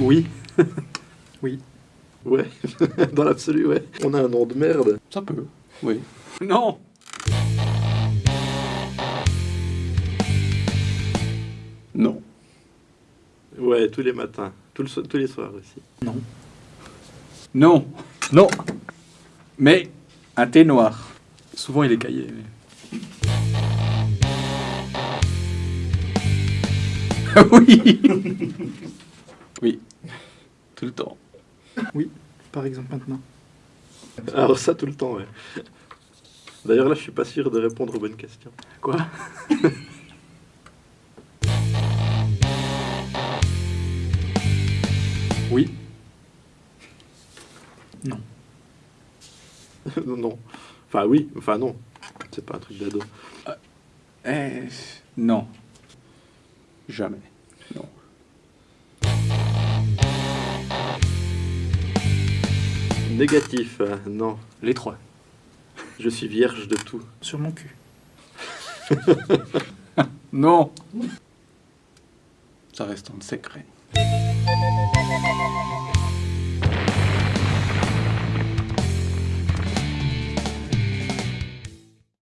Oui. Oui. Ouais, dans l'absolu, ouais. On a un nom de merde. Ça peut. Oui. Non Non. Ouais, tous les matins. Tout le so- tous les soirs aussi. Non. Non. Non. Mais un thé noir. Souvent il est caillé. mais- oui. Oui. Tout le temps. Par exemple maintenant. Alors ça, tout le temps, ouais. D'ailleurs, là, je suis pas sûr de répondre aux bonnes questions. Quoi? Oui. Non. non. Enfin, oui. Enfin, non. C'est pas un truc d'ado. Eh, non. Jamais. Non. Négatif, euh, non. Les trois. Je suis vierge de tout. Sur mon cul. Non. Ça reste en secret.